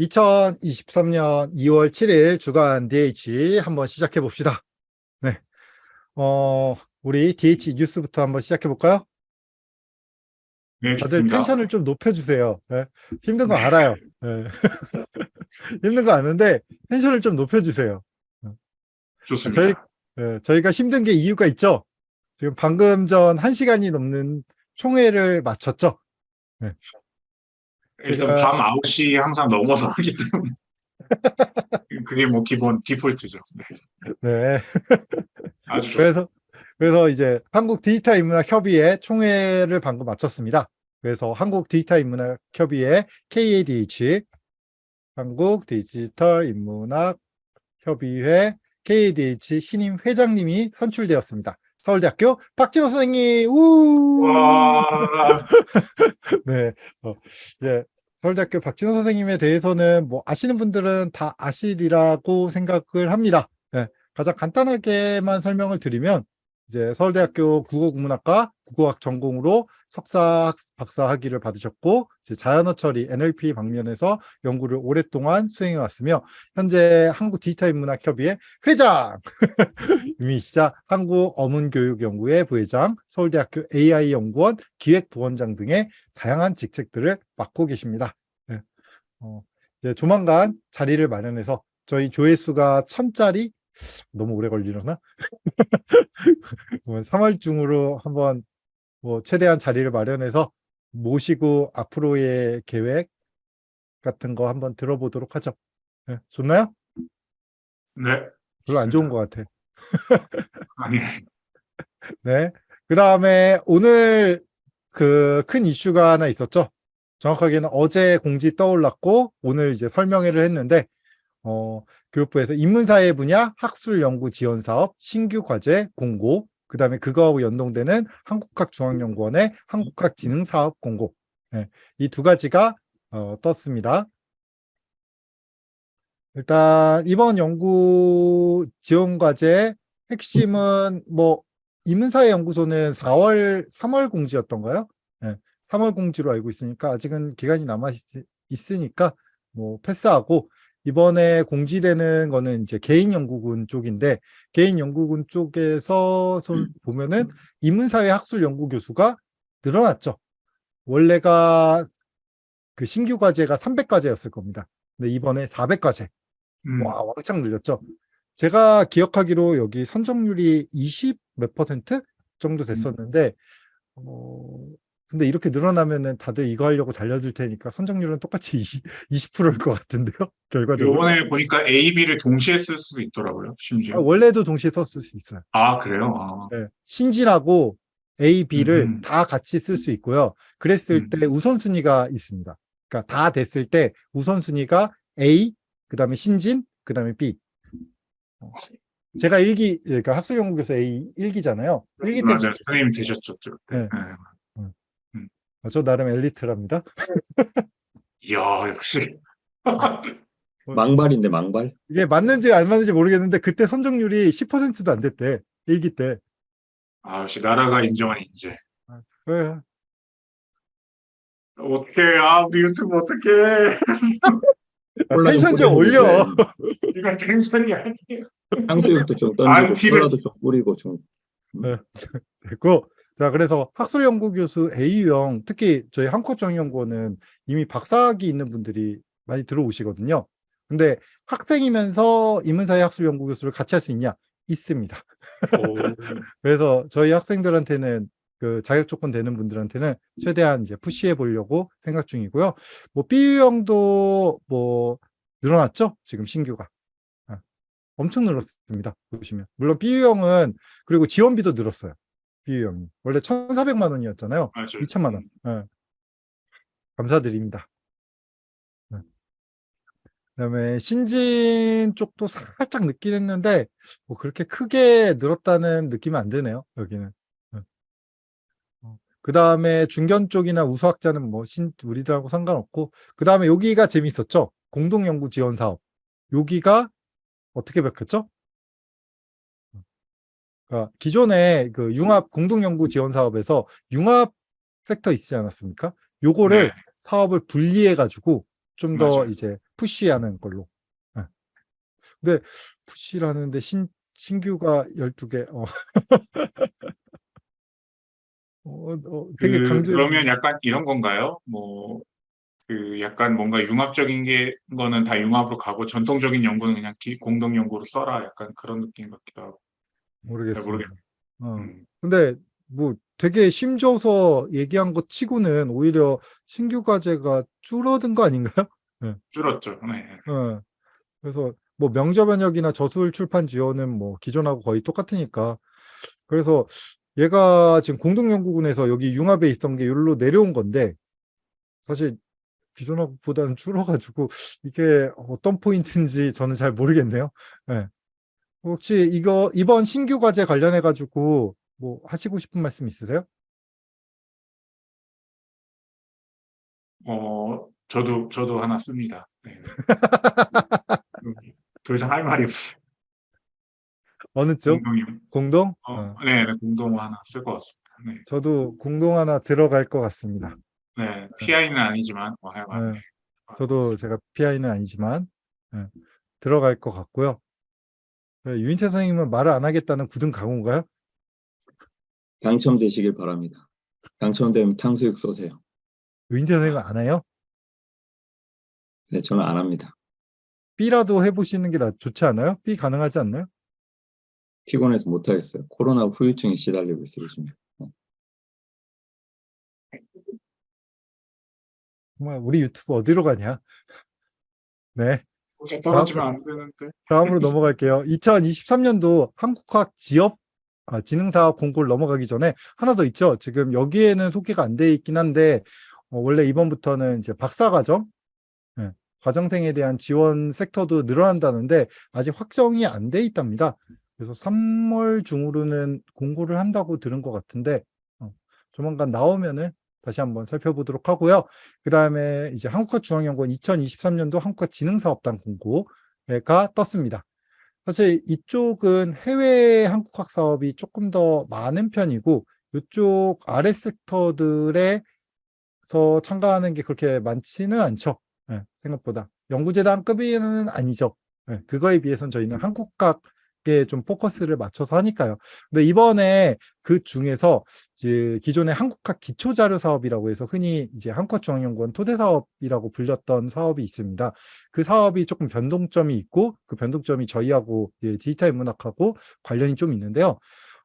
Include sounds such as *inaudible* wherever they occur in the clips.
2023년 2월 7일 주간 DH 한번 시작해 봅시다. 네. 어, 우리 DH 뉴스부터 한번 시작해 볼까요? 네, 다들 좋습니다. 텐션을 좀 높여주세요. 네. 힘든 거 알아요. 네. *laughs* 힘든 거 아는데 텐션을 좀 높여주세요. 좋습니다. 저희, 네, 저희가 힘든 게 이유가 있죠. 지금 방금 전 1시간이 넘는 총회를 마쳤죠. 일단 제가- 밤 9시 항상 넘어서 하기 때문에 *laughs* 그게 뭐 기본 디폴트죠. 네, 네. 아주. 그래서 그래서 이제 한국 디지털 인문학 협의회 총회를 방금 마쳤습니다. 그래서 한국 디지털 인문학 협의회 KADH 한국 디지털 인문학 협의회 KADH 신임 회장님이 선출되었습니다. 서울대학교 박진호 선생님. 우! 와, *laughs* 네. 어, 예. 서울대학교 박진호 선생님에 대해서는 뭐 아시는 분들은 다 아시리라고 생각을 합니다. 예. 가장 간단하게만 설명을 드리면 이제 서울대학교 국어국문학과 국어학 전공으로 석사 박사 학위를 받으셨고 이제 자연어 처리 NLP 방면에서 연구를 오랫동안 수행해 왔으며 현재 한국 디지털 인문학 협의회 회장 *laughs* 이미시자 한국 어문교육연구회 부회장 서울대학교 AI 연구원 기획부원장 등의 다양한 직책들을 맡고 계십니다. 네. 어, 이제 조만간 자리를 마련해서 저희 조회수가 천짜리 너무 오래 걸리려나? *laughs* 3월 중으로 한번 뭐 최대한 자리를 마련해서 모시고 앞으로의 계획 같은 거 한번 들어보도록 하죠. 네, 좋나요? 네, 별로 안 좋은 것 같아. *laughs* 아니, *laughs* 네. 그 다음에 오늘 그 큰 이슈가 하나 있었죠. 정확하게는 어제 공지 떠올랐고 오늘 이제 설명회를 했는데 어, 교육부에서 인문사회 분야 학술 연구 지원 사업 신규 과제 공고 그 다음에 그거하고 연동되는 한국학중앙연구원의 한국학 지능 사업 공고 네, 이두 가지가 어, 떴습니다. 일단 이번 연구 지원 과제 핵심은 뭐 인문사회 연구소는 4월 3월 공지였던가요? 네, 3월 공지로 알고 있으니까 아직은 기간이 남아 있, 으니까뭐 패스하고 이번에 공지되는 거는 이제 개인 연구군 쪽인데 개인 연구군 쪽에서 손 보면은 인문사회 학술 연구 교수가 늘어났죠. 원래가 그 신규 과제가 300과제였을 겁니다. 근데 이번에 400과제. 음, 와, 왕창 늘렸죠. 제가 기억하기로 여기 선정률이 20 몇 퍼센트 정도 됐었는데, 어, 근데 이렇게 늘어나면은 다들 이거 하려고 달려들 테니까 선정률은 똑같이 *laughs* 20, 20%일 것 같은데요, *laughs* 결과적으로. 요번에 보니까 A, B를 동시에 쓸 수도 있더라고요, 심지어. 아, 원래도 동시에 썼을 수 있어요. 아, 그래요? 아, 네. 신진하고 A, B를 음. 다 같이 쓸 수 있고요. 그랬을 음. 때 우선순위가 있습니다. 그러니까 다 됐을 때 우선순위가 A, 그 다음에 신진, 그 다음에 B. 어, 제가 일기, 그러니까 학술연구교수 A 1기잖아요. 1기 때 맞아요. 선생님 되셨죠. 네. 네. 저 나름 엘리트랍니다. *laughs* 이야, 역시. *laughs* 망발인데 망발? 이게 맞는지 안 맞는지 모르겠는데 그때 선정률이 10%도 안 됐대. 1기 때. 아, 역시 나라가 인정한 인재. 네. 어떡해, 아, 우리 유튜브. 콜라 텐션 좀 올려. *laughs* 그래. 이건 텐션이 아니에요. 향수육도 좀 던지고 안티를- 콜라도 좀 뿌리고 좀 됐고 자 그래서 학술연구교수 A유형 특히 저희 한국정연구원은 이미 박사학위 있는 분들이 많이 들어오시거든요. 근데 학생이면서 인문사회 학술연구교수를 같이 할 수 있냐? 있습니다. *laughs* 그래서 저희 학생들한테는 그 자격 조건 되는 분들한테는 최대한 이제 푸시해 보려고 생각 중이고요. 뭐 B유형도 뭐 늘어났죠? 지금 신규가. 아, 엄청 늘었습니다. 보시면. 물론 B유형은 그리고 지원비도 늘었어요. B유형이. 원래 1,400만 원이었잖아요. 맞아요. 2천만 원. 예. 감사드립니다. 네. 그다음에 신진 쪽도 살짝 늦긴 했는데 뭐 그렇게 크게 늘었다는 느낌은 안 드네요. 여기는. 네. 어, 그 다음에 중견 쪽이나 우수학자는 뭐 신, 우리들하고 상관없고 그 다음에 여기가 재밌었죠. 공동연구 지원 사업. 여기가 어떻게 바뀌었죠? 그러니까 기존에 그 융합 공동연구 지원 사업에서 융합 섹터 있지 않았습니까? 요거를 네. 사업을 분리해 가지고 좀 더. 이제 푸시하는 걸로. 예. 근데 푸시라는데 신 신규가 12개. 어. *laughs* 어, 어, 되게 그, 강조. 그러면 약간 이런 건가요? 뭐, 그 약간 뭔가 융합적인 게 거는 다 융합으로 가고 전통적인 연구는 그냥 기- 공동 연구로 써라. 약간 그런 느낌 같기도 하고. 모르겠습니다. 모르겠네. 어. 음. 근데 뭐 되게 심줘서 얘기한 것 치고는 오히려 신규 과제가 줄어든 거 아닌가요? *laughs* 줄었죠. 네. 어. 그래서 뭐 명저 번역이나 저술 출판 지원은 뭐 기존하고 거의 똑같으니까 그래서 얘가 지금 공동연구군에서 여기 융합에 있던 게 여기로 내려온 건데 사실 기존하고보다는 줄어가지고 이게 어떤 포인트인지 저는 잘 모르겠네요. 예. 혹시 이거 이번 신규 과제 관련해 가지고 뭐 하시고 싶은 말씀 있으세요? 어, 저도 저도 하나 씁니다. 네. 음, *laughs* 더 이상 할 말이 없어요. 어느 쪽? 공동이 공동? 어, 어. 네, 네, 공동 하나 쓸 것 같습니다. 네. 저도 공동 하나 들어갈 것 같습니다. 네, PI는 아니지만 뭐 네. 저도 제가 PI는 아니지만 예, 들어갈 것 같고요. 예, 유인태 선생님은 말을 안 하겠다는 굳은 각오인가요? 당첨되시길 바랍니다. 당첨되면 탕수육 쏘세요. 유인태 선생님은 안 해요? 네, 저는 안 합니다. B라도 해보시는 게 나- 좋지 않아요? B 가능하지 않나요? 피곤해서 못 하겠어요. 코로나 후유증에 시달리고 있어요, 요즘에. 정말 우리 유튜브 어디로 가냐? *laughs* 네. 어제 떨어지면 안 되는데. 다음으로 넘어갈게요. 2023년도 한국학 지역 아, 지능사업 공고를 넘어가기 전에 하나 더 있죠. 지금 여기에는 소개가 안 돼 있긴 한데 어, 원래 이번부터는 이제 박사과정 예, 과정생에 대한 지원 섹터도 늘어난다는데 아직 확정이 안 돼 있답니다. 그래서 3월 중으로는 공고를 한다고 들은 것 같은데 어, 조만간 나오면은 다시 한번 살펴보도록 하고요. 그 다음에 이제 한국화중앙연구원 2023년도 한국화지능사업단 공고가 떴습니다. 사실 이쪽은 해외 한국학 사업이 조금 더 많은 편이고 이쪽 아래 섹터들에서 참가하는 게 그렇게 많지는 않죠. 예, 생각보다 연구재단급은 아니죠. 예, 그거에 비해서는 저희는 한국학에 좀 포커스를 맞춰서 하니까요. 근데 이번에 그 중에서 이제 기존의 한국학 기초자료 사업이라고 해서 흔히 이제 한국중앙연구원 토대 사업이라고 불렸던 사업이 있습니다. 그 사업이 조금 변동점이 있고 그 변동점이 저희하고 예, 디지털 문학하고 관련이 좀 있는데요.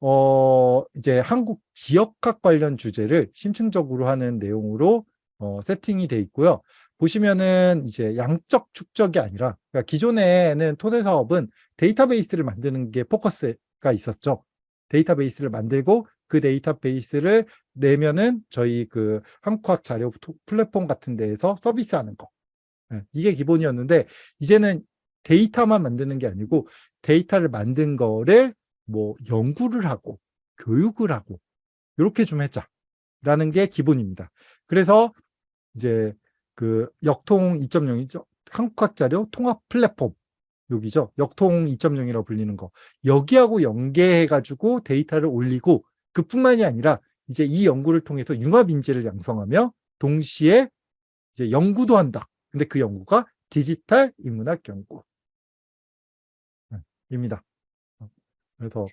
어, 이제 한국 지역학 관련 주제를 심층적으로 하는 내용으로 어, 세팅이 돼 있고요. 보시면은 이제 양적 축적이 아니라 그러니까 기존에는 토대 사업은 데이터베이스를 만드는 게 포커스가 있었죠. 데이터베이스를 만들고 그 데이터베이스를 내면은 저희 그 한국학 자료 토- 플랫폼 같은 데에서 서비스하는 거. 예, 이게 기본이었는데 이제는 데이터만 만드는 게 아니고 데이터를 만든 거를 뭐 연구를 하고 교육을 하고 이렇게 좀 했자라는 게 기본입니다. 그래서 이제 그 역통 2.0이죠. 한국학 자료 통합 플랫폼 여기죠. 역통 2.0이라고 불리는 거. 여기하고 연계해 가지고 데이터를 올리고 그뿐만이 아니라 이제 이 연구를 통해서 융합 인재를 양성하며 동시에 이제 연구도 한다. 근데 그 연구가 디지털 인문학 연구. 네, 입니다. 그래서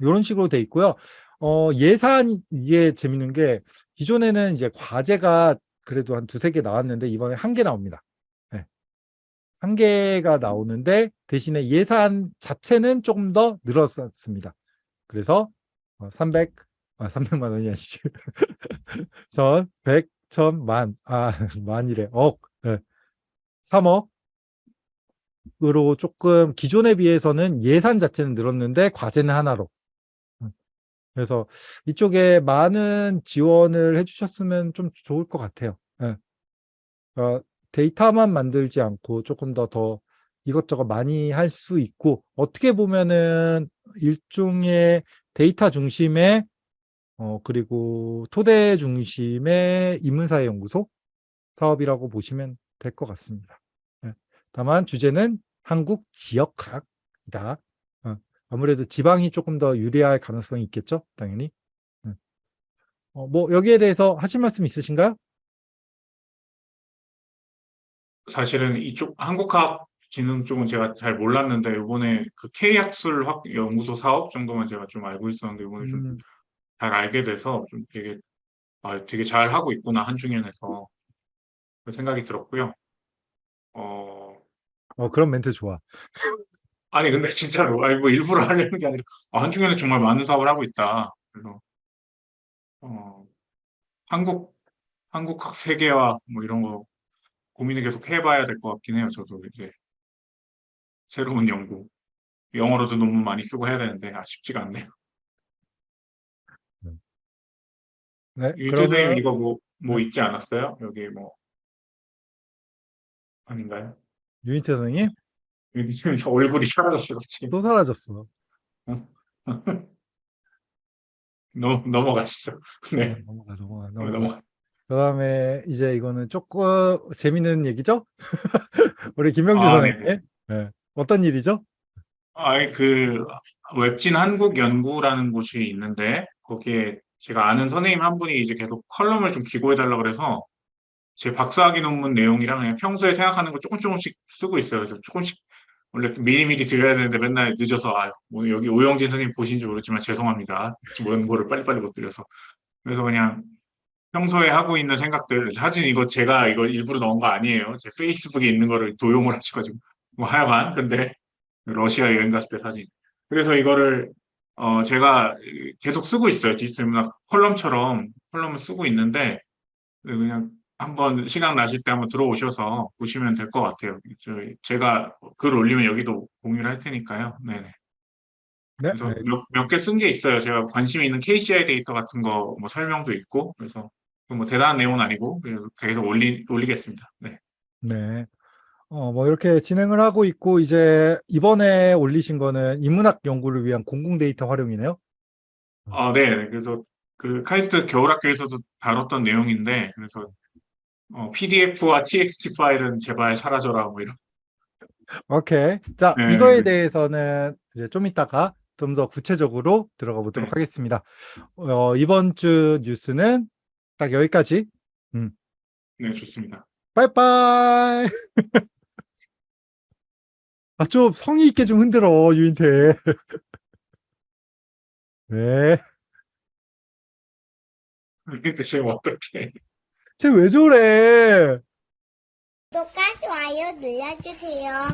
이런 식으로 돼 있고요. 어, 예산이 이게 재밌는 게 기존에는 이제 과제가 그래도 한 두세 개 나왔는데 이번에 한 개 나옵니다. 네. 한 개가 나오는데 대신에 예산 자체는 조금 더 늘었습니다. 그래서 어, 300, 아, 300만 원이 아니지. *laughs* 전, 100, 천, 만, 아, *laughs* 만이래. 억, 네. 3억. 으로 조금 기존에 비해서는 예산 자체는 늘었는데 과제는 하나로. 음. 그래서 이쪽에 많은 지원을 해주셨으면 좀 좋을 것 같아요. 예. 어, 데이터만 만들지 않고 조금 더 더 이것저것 많이 할 수 있고 어떻게 보면은 일종의 데이터 중심의 어 그리고 토대 중심의 인문사회 연구소 사업이라고 보시면 될 것 같습니다. 예. 다만 주제는 한국 지역학이다. 어, 아무래도 지방이 조금 더 유리할 가능성이 있겠죠, 당연히. 예. 어, 뭐 여기에 대해서 하실 말씀 있으신가요? 사실은 이쪽 한국학 진흥 쪽은 제가 잘 몰랐는데 이번에 그 K학술 확 연구소 사업 정도만 제가 좀 알고 있었는데 이번에 좀 음, 잘 알게 돼서 좀 되게 아, 되게 잘 하고 있구나 한중현에서 그 생각이 들었고요. 어 어, 그런 멘트 좋아. 아니 근데 진짜로 아니 뭐 일부러 하려는 게 아니라 아, 한중현은 정말 많은 사업을 하고 있다. 그래서 어 한국 한국학 세계화 뭐 이런 거 고민을 계속 해봐야 될 것 같긴 해요. 저도 이제 새로운 연구 영어로도 논문 많이 쓰고 해야 되는데 아 쉽지가 않네요. 네, 유재님 그러면 이거 뭐 뭐 있지 않았어요? 여기 뭐 아닌가요? 유인태 선생님 유재님 얼굴이 사라졌어요. 지금 또 사라졌어. *laughs* 넘 넘어가시죠. 네, 넘어가, 넘어가, 넘어가. 넘어가. 그 다음에 이제 이거는 조금 재밌는 얘기죠? *laughs* 우리 김명주 아, 선생님. 네네. 네. 어떤 일이죠? 아니 그 웹진 한국 연구라는 곳이 있는데 거기에 제가 아는 선생님 한 분이 이제 계속 컬럼을 좀 기고해 달라고 그래서 제 박사학위 논문 내용이랑 그냥 평소에 생각하는 거 조금 조금씩 쓰고 있어요. 그래서 조금씩 원래 미리미리 드려야 되는데 맨날 늦어서 아, 뭐 여기 오영진 선생님 보신지 모르지만 죄송합니다. 원고를 빨리빨리 못 드려서 그래서 그냥 평소에 하고 있는 생각들 사진 이거 제가 이거 일부러 넣은 거 아니에요. 제 Facebook에 있는 거를 도용을 하셔가지고 뭐 하여간 근데 러시아 여행 갔을 때 사진. 그래서 이거를 어 제가 계속 쓰고 있어요. 디지털 문학 컬럼처럼 컬럼을 쓰고 있는데 그냥 한번 시간 나실 때 한번 들어오셔서 보시면 될 것 같아요. 저 제가 글 올리면 여기도 공유를 할 테니까요. 네네. 네, 그래서 알겠습니다. 몇개 쓴 게 있어요. 제가 관심 있는 KCI 데이터 같은 거 뭐 설명도 있고 그래서 뭐 대단한 내용은 아니고 계속 올리 올리겠습니다. 네. 네. 어, 뭐 이렇게 진행을 하고 있고 이제 이번에 올리신 거는 인문학 연구를 위한 공공 데이터 활용이네요. 아, 네. 그래서 그 카이스트 겨울학교에서도 다뤘던 내용인데 그래서 어, PDF와 TXT 파일은 제발 사라져라 뭐 이런. 오케이. 자, 네, 이거에 네. 대해서는 이제 좀 이따가 좀 더 구체적으로 들어가 보도록 네. 하겠습니다. 어, 이번 주 뉴스는 딱 여기까지. 네, 좋습니다. 빠이빠이. *laughs* 아, 좀 성의 있게 좀 흔들어, 유인태. *laughs* 네. 근데 지금 어떻게? 쟤 왜 저래? 구독과 좋아요 눌러주세요.